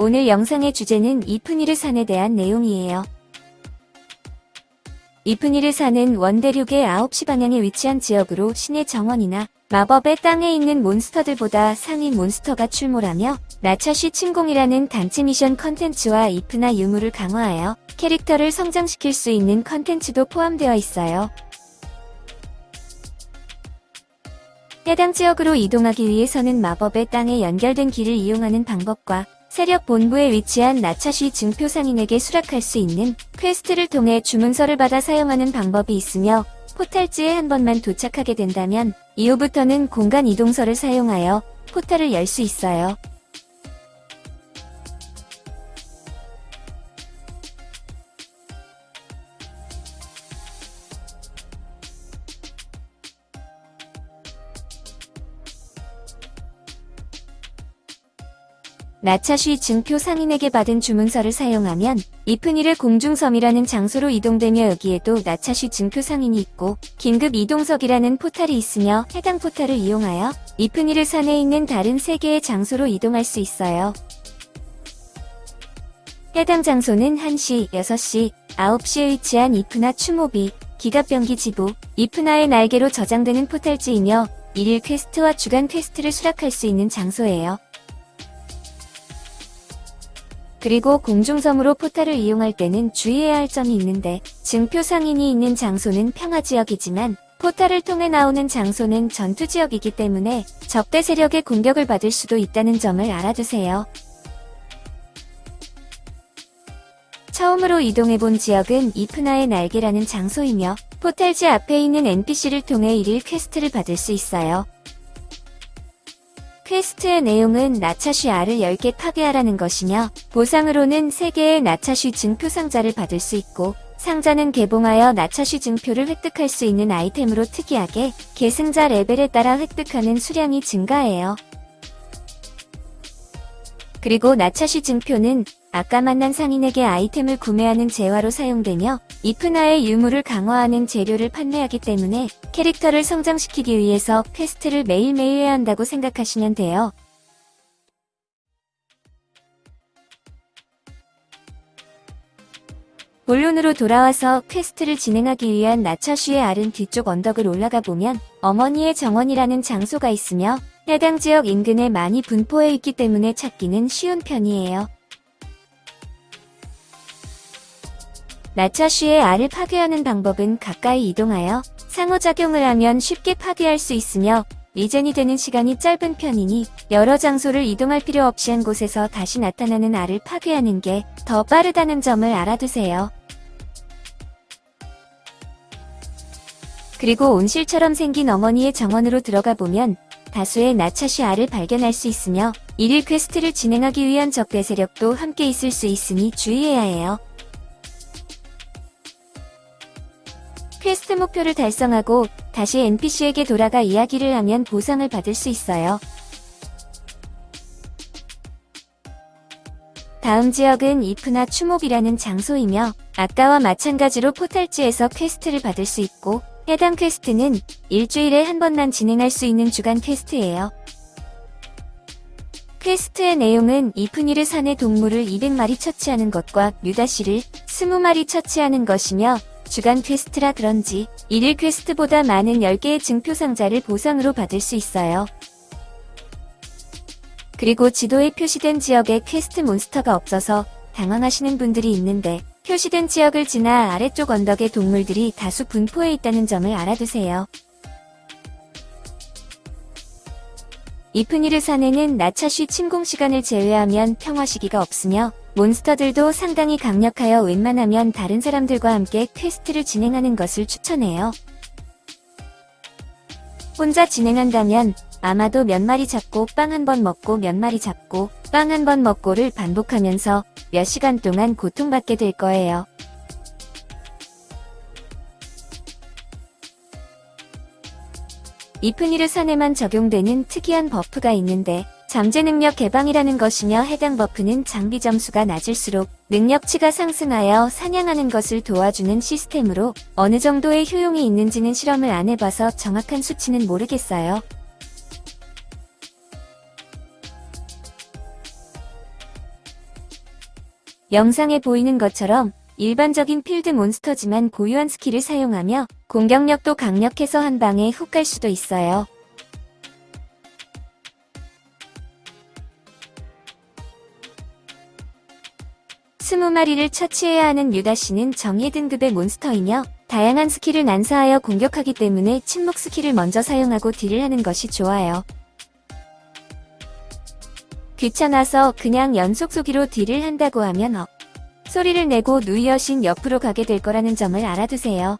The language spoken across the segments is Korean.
오늘 영상의 주제는 이프니르 산에 대한 내용이에요. 이프니르 산은 원대륙의 9시 방향에 위치한 지역으로 신의 정원이나 마법의 땅에 있는 몬스터들보다 상위 몬스터가 출몰하며 나차시 침공이라는 단체 미션 컨텐츠와 이프나 유물을 강화하여 캐릭터를 성장시킬 수 있는 컨텐츠도 포함되어 있어요. 해당 지역으로 이동하기 위해서는 마법의 땅에 연결된 길을 이용하는 방법과 세력 본부에 위치한 나차시 증표 상인에게 수락할 수 있는 퀘스트를 통해 주문서를 받아 사용하는 방법이 있으며 포탈지에 한 번만 도착하게 된다면 이후부터는 공간 이동서를 사용하여 포탈을 열 수 있어요. 나차쉬 증표 상인에게 받은 주문서를 사용하면 이프니르 공중섬이라는 장소로 이동되며 여기에도 나차쉬 증표 상인이 있고 긴급 이동석이라는 포탈이 있으며 해당 포탈을 이용하여 이프니르 산에 있는 다른 세 개의 장소로 이동할 수 있어요. 해당 장소는 1시, 6시, 9시에 위치한 이프나 추모비, 기갑병기 지부, 이프나의 날개로 저장되는 포탈지이며 일일 퀘스트와 주간 퀘스트를 수락할 수 있는 장소예요. 그리고 공중섬으로 포탈을 이용할 때는 주의해야 할 점이 있는데 증표 상인이 있는 장소는 평화지역이지만 포탈을 통해 나오는 장소는 전투지역이기 때문에 적대 세력의 공격을 받을 수도 있다는 점을 알아두세요. 처음으로 이동해본 지역은 이프나의 날개라는 장소이며 포탈지 앞에 있는 NPC를 통해 일일 퀘스트를 받을 수 있어요. 퀘스트의 내용은 나차쉬 알을 10개 파괴하라는 것이며 보상으로는 3개의 나차쉬 증표 상자를 받을 수 있고 상자는 개봉하여 나차쉬 증표를 획득할 수 있는 아이템으로 특이하게 계승자 레벨에 따라 획득하는 수량이 증가해요. 그리고 나차쉬 증표는 아까 만난 상인에게 아이템을 구매하는 재화로 사용되며 이프나의 유물을 강화하는 재료를 판매하기 때문에 캐릭터를 성장시키기 위해서 퀘스트를 매일매일 해야 한다고 생각하시면 돼요. 본론으로 돌아와서 퀘스트를 진행하기 위한 나차쉬의 알은 뒤쪽 언덕을 올라가 보면 어머니의 정원이라는 장소가 있으며 해당 지역 인근에 많이 분포해 있기 때문에 찾기는 쉬운 편이에요. 나차쉬의 알을 파괴하는 방법은 가까이 이동하여 상호작용을 하면 쉽게 파괴할 수 있으며 리젠이 되는 시간이 짧은 편이니 여러 장소를 이동할 필요 없이 한 곳에서 다시 나타나는 알을 파괴하는 게 더 빠르다는 점을 알아두세요. 그리고 온실처럼 생긴 어머니의 정원으로 들어가 보면 다수의 나차쉬 알을 발견할 수 있으며 일일 퀘스트를 진행하기 위한 적대 세력도 함께 있을 수 있으니 주의해야 해요. 퀘스트 목표를 달성하고 다시 NPC에게 돌아가 이야기를 하면 보상을 받을 수 있어요. 다음 지역은 이프나 추모비라는 장소이며 아까와 마찬가지로 포탈지에서 퀘스트를 받을 수 있고 해당 퀘스트는 일주일에 한 번만 진행할 수 있는 주간 퀘스트예요. 퀘스트의 내용은 이프니르 산의 동물을 200마리 처치하는 것과 뮤다시를 20마리 처치하는 것이며 주간 퀘스트라 그런지 1일 퀘스트보다 많은 10개의 증표 상자를 보상으로 받을 수 있어요. 그리고 지도에 표시된 지역에 퀘스트 몬스터가 없어서 당황하시는 분들이 있는데 표시된 지역을 지나 아래쪽 언덕에 동물들이 다수 분포해 있다는 점을 알아두세요. 이프니르 산에는 나차쉬 침공 시간을 제외하면 평화 시기가 없으며 몬스터들도 상당히 강력하여 웬만하면 다른 사람들과 함께 퀘스트를 진행하는 것을 추천해요. 혼자 진행한다면 아마도 몇 마리 잡고 빵 한 번 먹고 몇 마리 잡고 빵 한 번 먹고를 반복하면서 몇 시간 동안 고통받게 될 거예요. 이프니르 산에만 적용되는 특이한 버프가 있는데 잠재 능력 개방이라는 것이며 해당 버프는 장비 점수가 낮을수록 능력치가 상승하여 사냥하는 것을 도와주는 시스템으로 어느 정도의 효용이 있는지는 실험을 안 해봐서 정확한 수치는 모르겠어요. 영상에 보이는 것처럼 일반적인 필드 몬스터지만 고유한 스킬을 사용하며 공격력도 강력해서 한 방에 훅 갈 수도 있어요. 스무 마리를 처치해야 하는 뮤다시는 정예 등급의 몬스터이며 다양한 스킬을 난사하여 공격하기 때문에 침묵 스킬을 먼저 사용하고 딜을 하는 것이 좋아요. 귀찮아서 그냥 연속 쏘기로 딜을 한다고 하면 어. 소리를 내고 누이 여신 옆으로 가게 될 거라는 점을 알아두세요.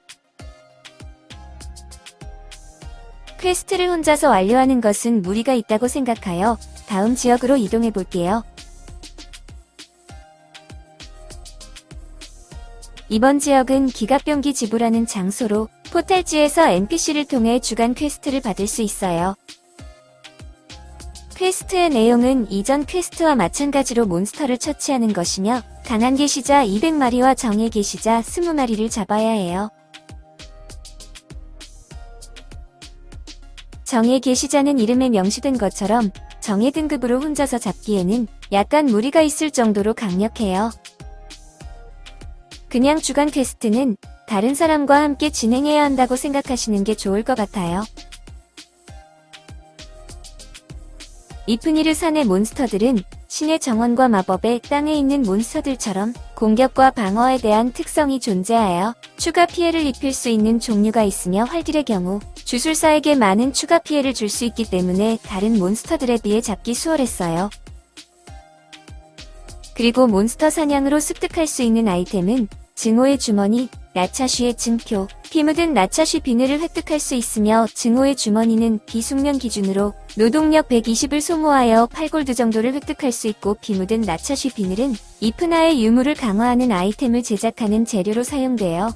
퀘스트를 혼자서 완료하는 것은 무리가 있다고 생각하여 다음 지역으로 이동해 볼게요. 이번 지역은 기갑병기 지부라는 장소로 포탈지에서 NPC를 통해 주간 퀘스트를 받을 수 있어요. 퀘스트의 내용은 이전 퀘스트와 마찬가지로 몬스터를 처치하는 것이며 강한 게시자 200마리와 정예 게시자 20마리를 잡아야 해요. 정예 게시자는 이름에 명시된 것처럼 정예 등급으로 혼자서 잡기에는 약간 무리가 있을 정도로 강력해요. 그냥 주간 퀘스트는 다른 사람과 함께 진행해야 한다고 생각하시는 게 좋을 것 같아요. 이프니르 산의 몬스터들은 신의 정원과 마법의 땅에 있는 몬스터들처럼 공격과 방어에 대한 특성이 존재하여 추가 피해를 입힐 수 있는 종류가 있으며 활딜의 경우 주술사에게 많은 추가 피해를 줄 수 있기 때문에 다른 몬스터들에 비해 잡기 수월했어요. 그리고 몬스터 사냥으로 습득할 수 있는 아이템은 증오의 주머니, 나차쉬의 증표, 피 묻은 나차쉬 비늘을 획득할 수 있으며 증오의 주머니는 비숙련 기준으로 노동력 120을 소모하여 8골드 정도를 획득할 수 있고 피 묻은 나차쉬 비늘은 이프나의 유물을 강화하는 아이템을 제작하는 재료로 사용돼요.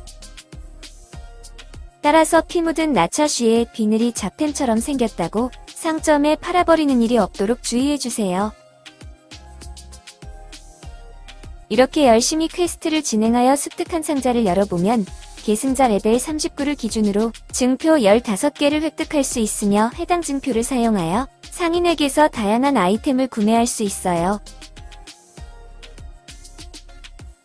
따라서 피 묻은 나차쉬의 비늘이 잡템처럼 생겼다고 상점에 팔아버리는 일이 없도록 주의해주세요. 이렇게 열심히 퀘스트를 진행하여 습득한 상자를 열어보면 계승자 레벨 39를 기준으로 증표 15개를 획득할 수 있으며 해당 증표를 사용하여 상인에게서 다양한 아이템을 구매할 수 있어요.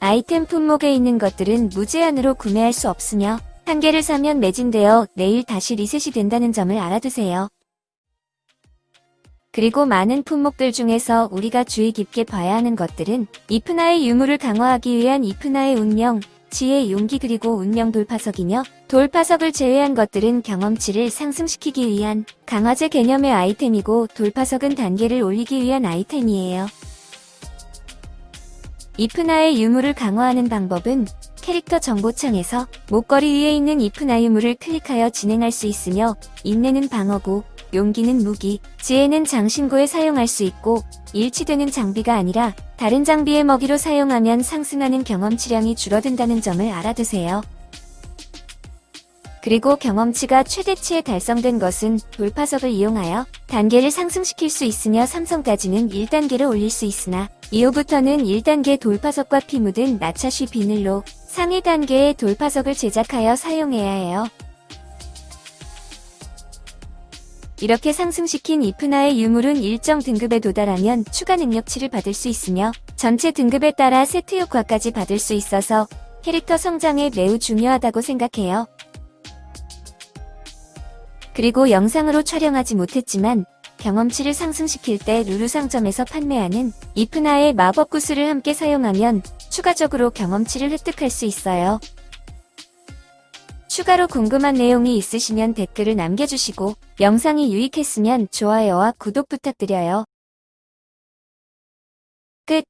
아이템 품목에 있는 것들은 무제한으로 구매할 수 없으며 한 개를 사면 매진되어 내일 다시 리셋이 된다는 점을 알아두세요. 그리고 많은 품목들 중에서 우리가 주의 깊게 봐야 하는 것들은 이프나의 유물을 강화하기 위한 이프나의 운명, 지혜, 용기 그리고 운명 돌파석이며 돌파석을 제외한 것들은 경험치를 상승시키기 위한 강화제 개념의 아이템이고 돌파석은 단계를 올리기 위한 아이템이에요. 이프나의 유물을 강화하는 방법은 캐릭터 정보창에서 목걸이 위에 있는 이프나 유물을 클릭하여 진행할 수 있으며 인내는 방어구, 용기는 무기, 지혜는 장신구에 사용할 수 있고 일치되는 장비가 아니라 다른 장비의 먹이로 사용하면 상승하는 경험치량이 줄어든다는 점을 알아두세요. 그리고 경험치가 최대치에 달성된 것은 돌파석을 이용하여 단계를 상승시킬 수 있으며 3성까지는 1단계를 올릴 수 있으나 이후부터는 1단계 돌파석과 피 묻은 나차쉬 비늘로 상위 단계의 돌파석을 제작하여 사용해야 해요. 이렇게 상승시킨 이프나의 유물은 일정 등급에 도달하면 추가 능력치를 받을 수 있으며 전체 등급에 따라 세트 효과까지 받을 수 있어서 캐릭터 성장에 매우 중요하다고 생각해요. 그리고 영상으로 촬영하지 못했지만 경험치를 상승시킬 때 루루 상점에서 판매하는 이프나의 마법 구슬을 함께 사용하면 추가적으로 경험치를 획득할 수 있어요. 추가로 궁금한 내용이 있으시면 댓글을 남겨주시고 영상이 유익했으면 좋아요와 구독 부탁드려요. 끝